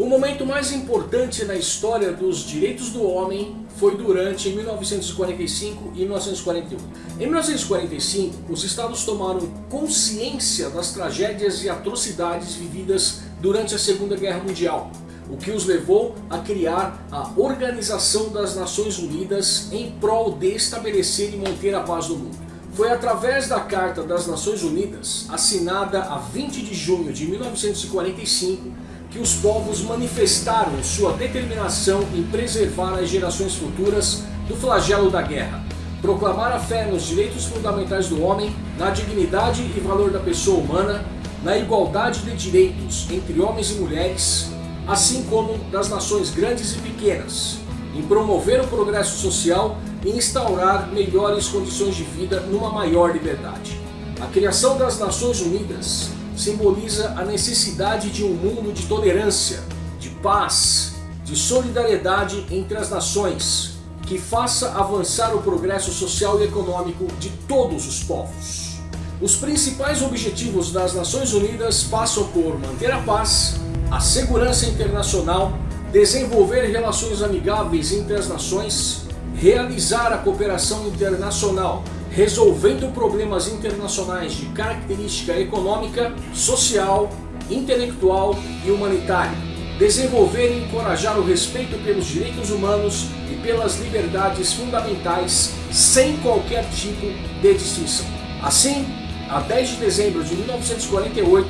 O momento mais importante na história dos direitos do homem foi durante 1945 e 1941. Em 1945, os estados tomaram consciência das tragédias e atrocidades vividas durante a Segunda Guerra Mundial, o que os levou a criar a Organização das Nações Unidas em prol de estabelecer e manter a paz no mundo. Foi através da Carta das Nações Unidas, assinada a 20 de junho de 1945, que os povos manifestaram sua determinação em preservar as gerações futuras do flagelo da guerra, proclamar a fé nos direitos fundamentais do homem, na dignidade e valor da pessoa humana, na igualdade de direitos entre homens e mulheres, assim como das nações grandes e pequenas, em promover o progresso social e instaurar melhores condições de vida numa maior liberdade. A criação das Nações Unidas simboliza a necessidade de um mundo de tolerância, de paz, de solidariedade entre as nações, que faça avançar o progresso social e econômico de todos os povos. Os principais objetivos das Nações Unidas passam por manter a paz, a segurança internacional, desenvolver relações amigáveis entre as nações, realizar a cooperação internacional resolvendo problemas internacionais de característica econômica, social, intelectual e humanitária. Desenvolver e encorajar o respeito pelos direitos humanos e pelas liberdades fundamentais sem qualquer tipo de distinção. Assim, a 10 de dezembro de 1948,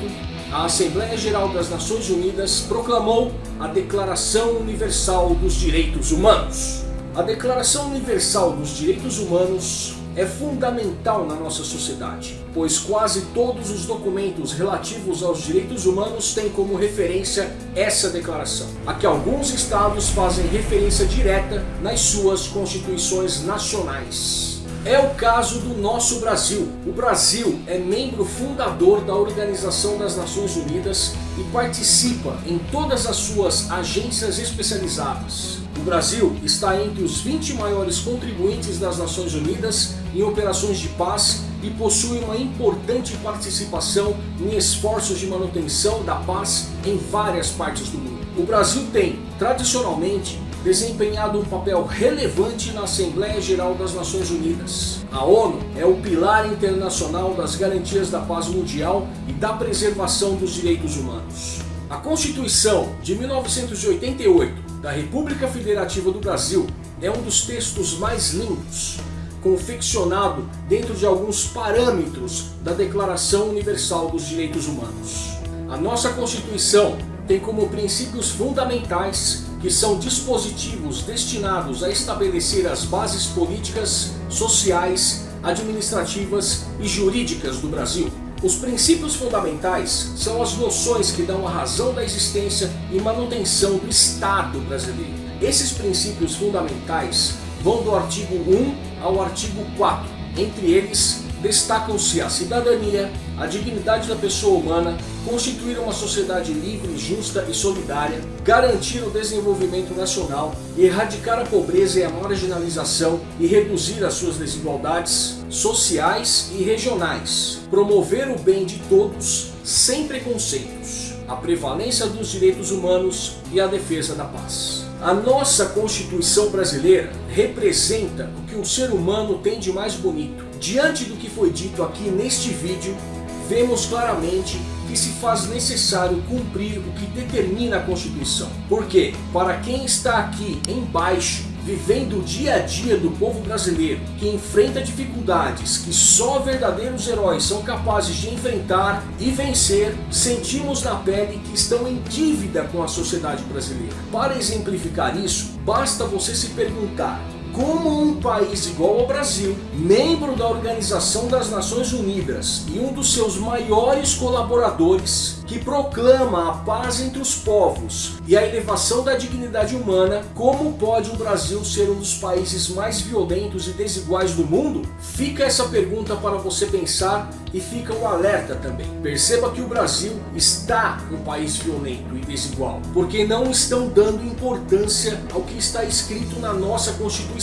a Assembleia Geral das Nações Unidas proclamou a Declaração Universal dos Direitos Humanos. A Declaração Universal dos Direitos Humanos é fundamental na nossa sociedade, pois quase todos os documentos relativos aos direitos humanos têm como referência essa declaração, a que alguns estados fazem referência direta nas suas constituições nacionais. É o caso do nosso Brasil. O Brasil é membro fundador da Organização das Nações Unidas e participa em todas as suas agências especializadas. O Brasil está entre os 20 maiores contribuintes das Nações Unidas em operações de paz e possui uma importante participação em esforços de manutenção da paz em várias partes do mundo. O Brasil tem, tradicionalmente, desempenhado um papel relevante na Assembleia Geral das Nações Unidas. A ONU é o pilar internacional das garantias da paz mundial e da preservação dos direitos humanos. A Constituição de 1988 da República Federativa do Brasil é um dos textos mais lindos, confeccionado dentro de alguns parâmetros da Declaração Universal dos Direitos Humanos. A nossa Constituição tem como princípios fundamentais que são dispositivos destinados a estabelecer as bases políticas, sociais, administrativas e jurídicas do Brasil. Os princípios fundamentais são as noções que dão a razão da existência e manutenção do Estado brasileiro. Esses princípios fundamentais vão do artigo 1 ao artigo 4. Entre eles, destacam-se a cidadania, a dignidade da pessoa humana, constituir uma sociedade livre, justa e solidária, garantir o desenvolvimento nacional, erradicar a pobreza e a marginalização e reduzir as suas desigualdades sociais e regionais, promover o bem de todos sem preconceitos, a prevalência dos direitos humanos e a defesa da paz. A nossa Constituição brasileira representa o que um ser humano tem de mais bonito. Diante do que foi dito aqui neste vídeo, vemos claramente que se faz necessário cumprir o que determina a Constituição. Porque, para quem está aqui embaixo, vivendo o dia a dia do povo brasileiro, que enfrenta dificuldades que só verdadeiros heróis são capazes de enfrentar e vencer, sentimos na pele que estão em dívida com a sociedade brasileira. Para exemplificar isso, basta você se perguntar como um país igual ao Brasil, membro da Organização das Nações Unidas e um dos seus maiores colaboradores, que proclama a paz entre os povos e a elevação da dignidade humana, como pode o Brasil ser um dos países mais violentos e desiguais do mundo? Fica essa pergunta para você pensar e fica um alerta também. Perceba que o Brasil está um país violento e desigual, porque não estão dando importância ao que está escrito na nossa Constituição.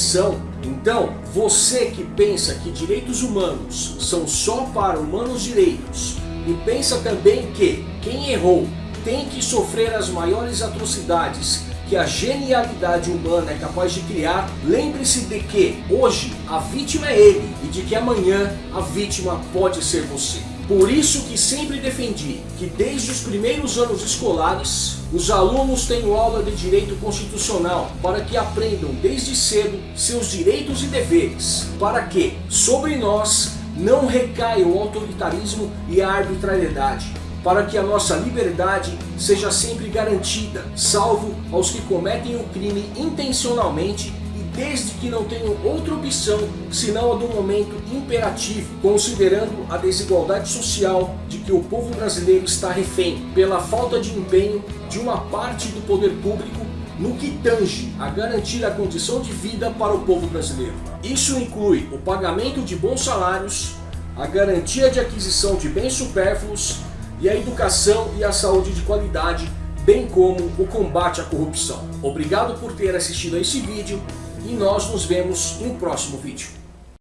Então, você que pensa que direitos humanos são só para humanos direitos, e pensa também que quem errou tem que sofrer as maiores atrocidades que a genialidade humana é capaz de criar, lembre-se de que hoje a vítima é ele e de que amanhã a vítima pode ser você. Por isso que sempre defendi que desde os primeiros anos escolares, os alunos tenham aula de direito constitucional para que aprendam desde cedo seus direitos e deveres, para que sobre nós não recaia o autoritarismo e a arbitrariedade, para que a nossa liberdade seja sempre garantida, salvo aos que cometem o crime intencionalmente e desde que não tenham outra opção senão a do momento imperativo, considerando a desigualdade social de que o povo brasileiro está refém pela falta de empenho de uma parte do poder público no que tange a garantir a condição de vida para o povo brasileiro. Isso inclui o pagamento de bons salários, a garantia de aquisição de bens supérfluos e a educação e a saúde de qualidade, bem como o combate à corrupção. Obrigado por ter assistido a esse vídeo e nós nos vemos em um próximo vídeo.